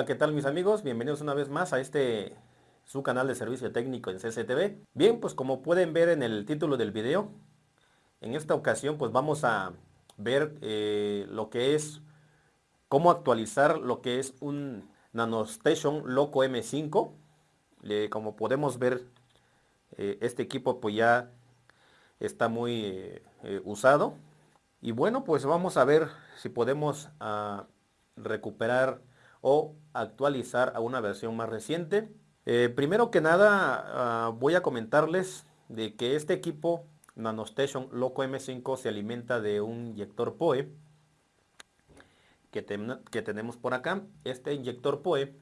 Hola, ¿qué tal mis amigos? Bienvenidos una vez más a este su canal de servicio técnico en CCTV. Bien, pues como pueden ver en el título del video, en esta ocasión pues vamos a ver eh, lo que es, cómo actualizar lo que es un NanoStation Loco M5. como podemos ver, eh, este equipo pues ya está muy eh, usado. Y bueno, pues vamos a ver si podemos ah, recuperar o actualizar a una versión más reciente. Eh, primero que nada ah, voy a comentarles de que este equipo NanoStation Loco M5 se alimenta de un inyector PoE que, que tenemos por acá. Este inyector PoE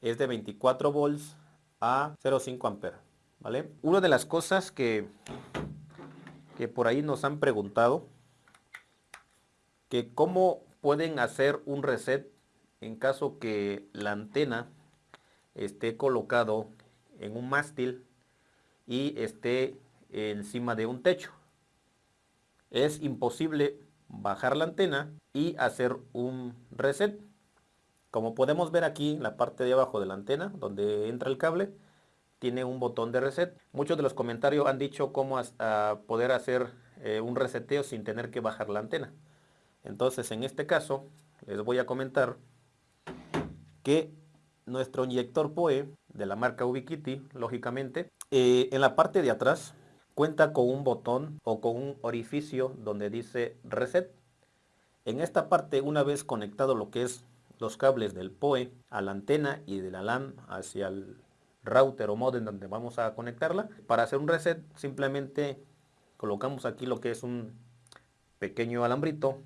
es de 24 volts a 0.5 amperes. ¿vale? Una de las cosas que, que por ahí nos han preguntado que cómo pueden hacer un reset en caso que la antena esté colocado en un mástil y esté encima de un techo. Es imposible bajar la antena y hacer un reset. Como podemos ver aquí en la parte de abajo de la antena, donde entra el cable, tiene un botón de reset. Muchos de los comentarios han dicho cómo poder hacer eh, un reseteo sin tener que bajar la antena. Entonces en este caso les voy a comentar que nuestro inyector PoE de la marca Ubiquiti, lógicamente, eh, en la parte de atrás cuenta con un botón o con un orificio donde dice Reset. En esta parte, una vez conectado lo que es los cables del PoE a la antena y de la LAN hacia el router o modem donde vamos a conectarla, para hacer un reset simplemente colocamos aquí lo que es un pequeño alambrito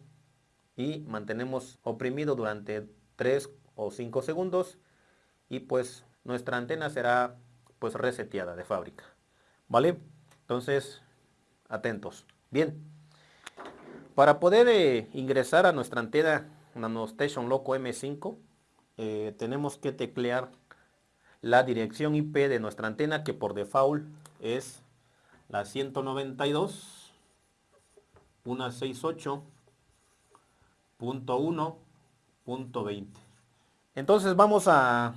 y mantenemos oprimido durante 3 o 5 segundos y pues nuestra antena será pues reseteada de fábrica vale entonces atentos. Bien para poder eh, ingresar a nuestra antena NanoStation Loco M5 eh, tenemos que teclear la dirección IP de nuestra antena que por default es la 192 168 .1.20 entonces vamos a,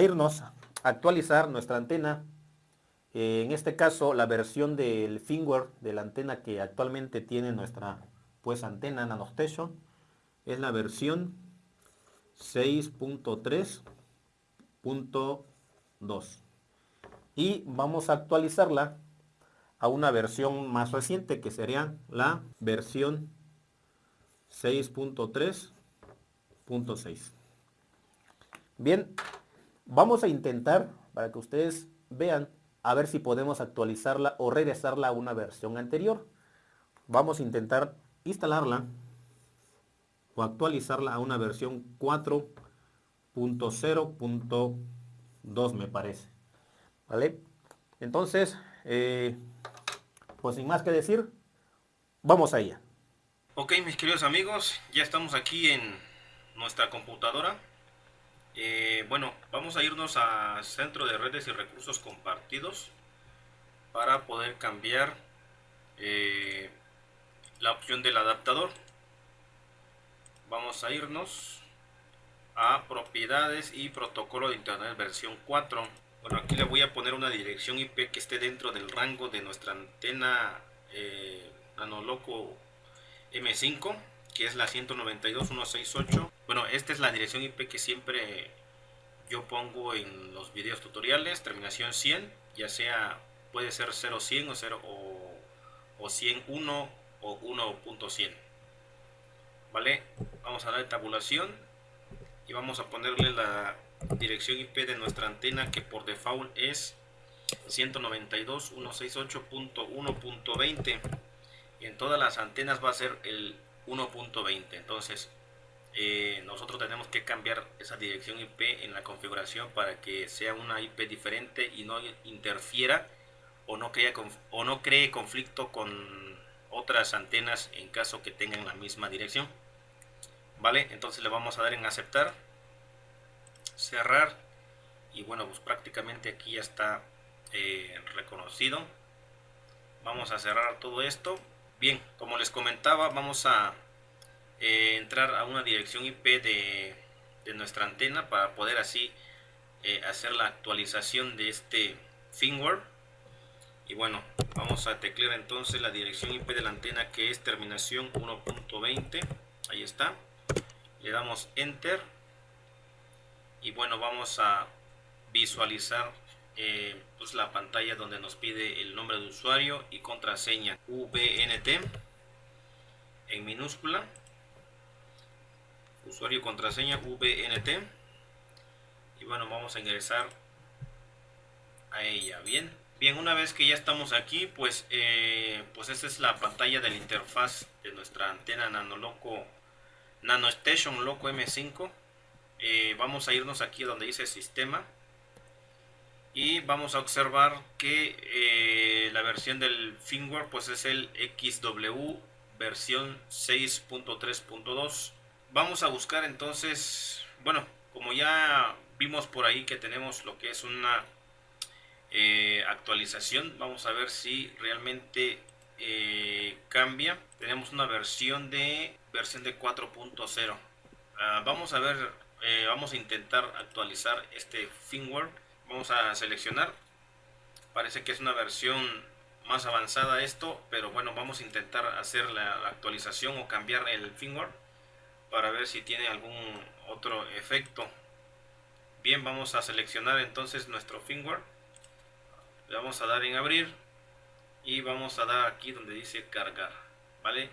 irnos a actualizar nuestra antena eh, en este caso la versión del firmware de la antena que actualmente tiene nuestra pues antena nanostation es la versión 6.3.2 y vamos a actualizarla a una versión más reciente que sería la versión 6.3.6. Bien, vamos a intentar, para que ustedes vean, a ver si podemos actualizarla o regresarla a una versión anterior. Vamos a intentar instalarla o actualizarla a una versión 4.0.2 me parece. ¿Vale? Entonces, eh, pues sin más que decir, vamos allá. Ok mis queridos amigos, ya estamos aquí en nuestra computadora. Eh, bueno, vamos a irnos a Centro de Redes y Recursos Compartidos para poder cambiar eh, la opción del adaptador. Vamos a irnos a Propiedades y Protocolo de Internet versión 4. Bueno, aquí le voy a poner una dirección IP que esté dentro del rango de nuestra antena eh, Nanoloco M5 que es la 192.168 bueno esta es la dirección IP que siempre yo pongo en los videos tutoriales terminación 100 ya sea puede ser 0100 o 0 o, o 101 o 1.100 vale vamos a dar tabulación y vamos a ponerle la dirección IP de nuestra antena que por default es 192.168.1.20 y en todas las antenas va a ser el 1.20 entonces eh, nosotros tenemos que cambiar esa dirección IP en la configuración para que sea una IP diferente y no interfiera o no, crea, o no cree conflicto con otras antenas en caso que tengan la misma dirección. Vale entonces le vamos a dar en aceptar cerrar y bueno pues prácticamente aquí ya está eh, reconocido. Vamos a cerrar todo esto. Bien, como les comentaba, vamos a entrar a una dirección IP de, de nuestra antena para poder así eh, hacer la actualización de este firmware. Y bueno vamos a teclear entonces la dirección IP de la antena que es terminación 1.20 ahí está. Le damos enter. Y bueno vamos a visualizar eh, pues la pantalla donde nos pide el nombre de usuario y contraseña. VNT en minúscula usuario y contraseña VNT y bueno vamos a ingresar a ella. Bien bien una vez que ya estamos aquí pues eh, pues esta es la pantalla de la interfaz de nuestra antena nanoloco nano station loco m5 eh, vamos a irnos aquí donde dice sistema. Y vamos a observar que eh, la versión del firmware pues es el XW versión 6.3.2 vamos a buscar entonces bueno como ya vimos por ahí que tenemos lo que es una eh, actualización vamos a ver si realmente eh, cambia. Tenemos una versión de versión de 4.0 ah, vamos a ver eh, vamos a intentar actualizar este firmware. Vamos a seleccionar. Parece que es una versión más avanzada esto pero bueno vamos a intentar hacer la actualización o cambiar el firmware para ver si tiene algún otro efecto. Bien vamos a seleccionar entonces nuestro firmware. Le vamos a dar en abrir y vamos a dar aquí donde dice cargar vale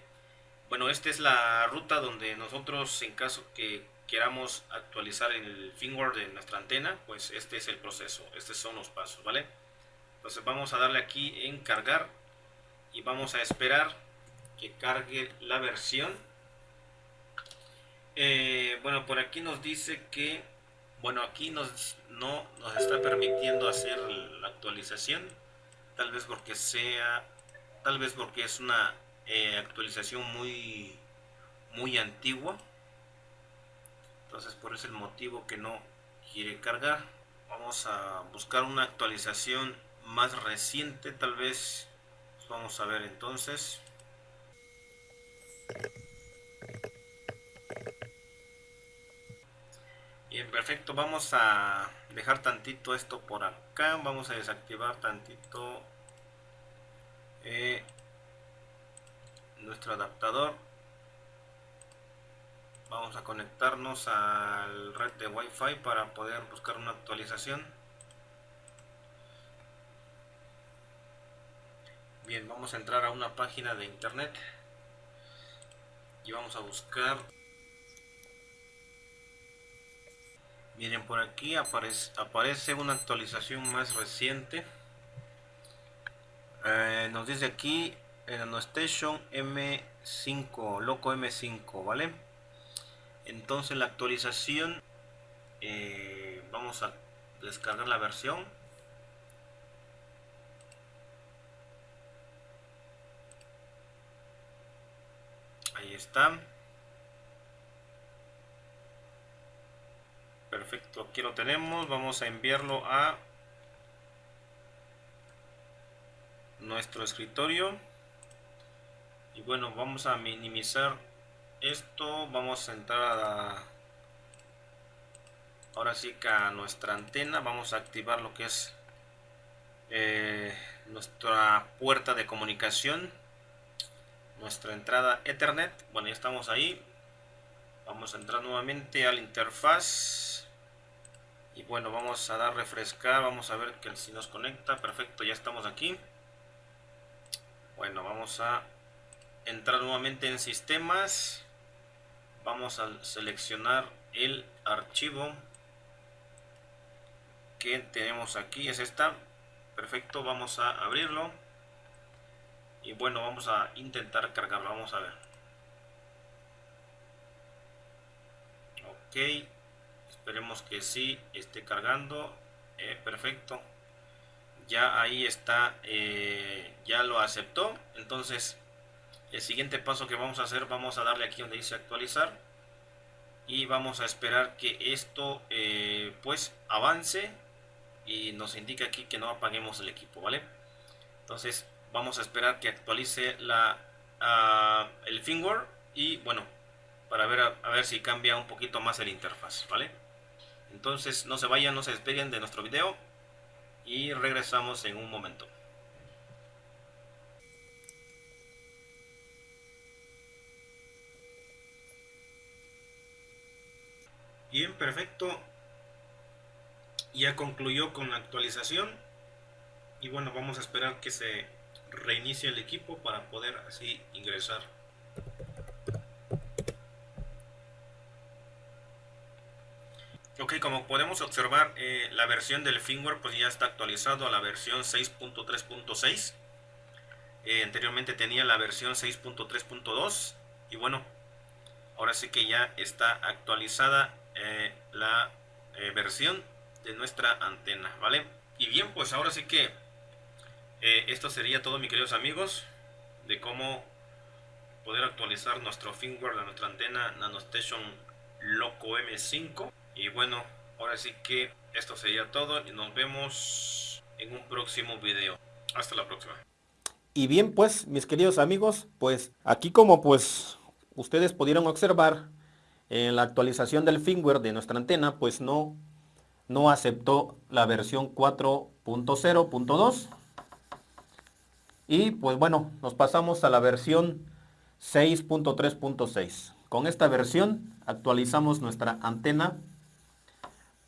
bueno esta es la ruta donde nosotros en caso que queramos actualizar el firmware de nuestra antena pues este es el proceso estos son los pasos vale entonces vamos a darle aquí en cargar y vamos a esperar que cargue la versión eh, bueno, por aquí nos dice que, bueno, aquí nos, no nos está permitiendo hacer la actualización, tal vez porque sea, tal vez porque es una eh, actualización muy, muy antigua, entonces por ese motivo que no quiere cargar. Vamos a buscar una actualización más reciente, tal vez, vamos a ver entonces. Bien, perfecto. Vamos a dejar tantito esto por acá. Vamos a desactivar tantito eh, nuestro adaptador. Vamos a conectarnos al red de Wi-Fi para poder buscar una actualización. Bien, vamos a entrar a una página de internet y vamos a buscar miren por aquí aparece, una actualización más reciente. Eh, nos dice aquí en station M5 loco M5 vale entonces la actualización eh, vamos a descargar la versión. Ahí está perfecto aquí lo tenemos vamos a enviarlo a nuestro escritorio. Y bueno vamos a minimizar esto vamos a entrar a ahora sí que a nuestra antena vamos a activar lo que es eh, nuestra puerta de comunicación nuestra entrada ethernet. Bueno ya estamos ahí. Vamos a entrar nuevamente al interfaz y bueno vamos a dar refrescar vamos a ver que si nos conecta perfecto ya estamos aquí. Bueno vamos a entrar nuevamente en sistemas. Vamos a seleccionar el archivo que tenemos aquí es esta. Perfecto vamos a abrirlo. Y bueno vamos a intentar cargarlo vamos a ver. Ok esperemos que sí esté cargando. Eh, perfecto. Ya ahí está eh, ya lo aceptó. Entonces el siguiente paso que vamos a hacer vamos a darle aquí donde dice actualizar. Y vamos a esperar que esto eh, pues avance y nos indica aquí que no apaguemos el equipo vale entonces vamos a esperar que actualice la ah, el firmware y bueno para ver a, ver si cambia un poquito más el interfaz, ¿vale? Entonces no se vayan, no se despeguen de nuestro video y regresamos en un momento. Bien, perfecto. Ya concluyó con la actualización. Y bueno, vamos a esperar que se reinicie el equipo para poder así ingresar. Ok, como podemos observar, eh, la versión del firmware pues ya está actualizado a la versión 6.3.6. Eh, anteriormente tenía la versión 6.3.2 y bueno, ahora sí que ya está actualizada eh, la versión de nuestra antena, ¿vale? Y bien, pues ahora sí que esto sería todo, mis queridos amigos, de cómo poder actualizar nuestro firmware de nuestra antena NanoStation Loco M5. Y bueno, ahora sí que esto sería todo y nos vemos en un próximo video. Hasta la próxima. Y bien pues, mis queridos amigos, pues aquí como pues ustedes pudieron observar, en la actualización del firmware de nuestra antena pues no, no aceptó la versión 4.0.2 y pues bueno nos pasamos a la versión 6.3.6 con esta versión actualizamos nuestra antena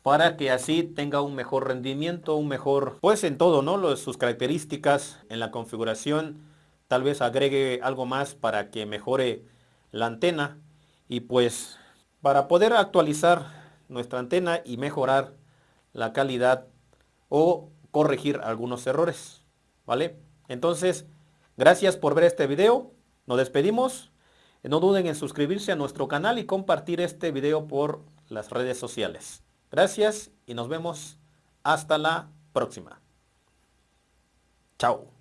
para que así tenga un mejor rendimiento, un mejor, pues en todo, ¿no? sus características en la configuración, tal vez agregue algo más para que mejore la antena y pues para poder actualizar nuestra antena y mejorar la calidad o corregir algunos errores, ¿vale? Entonces, gracias por ver este video, nos despedimos, no duden en suscribirse a nuestro canal y compartir este video por las redes sociales. Gracias y nos vemos hasta la próxima. Chao.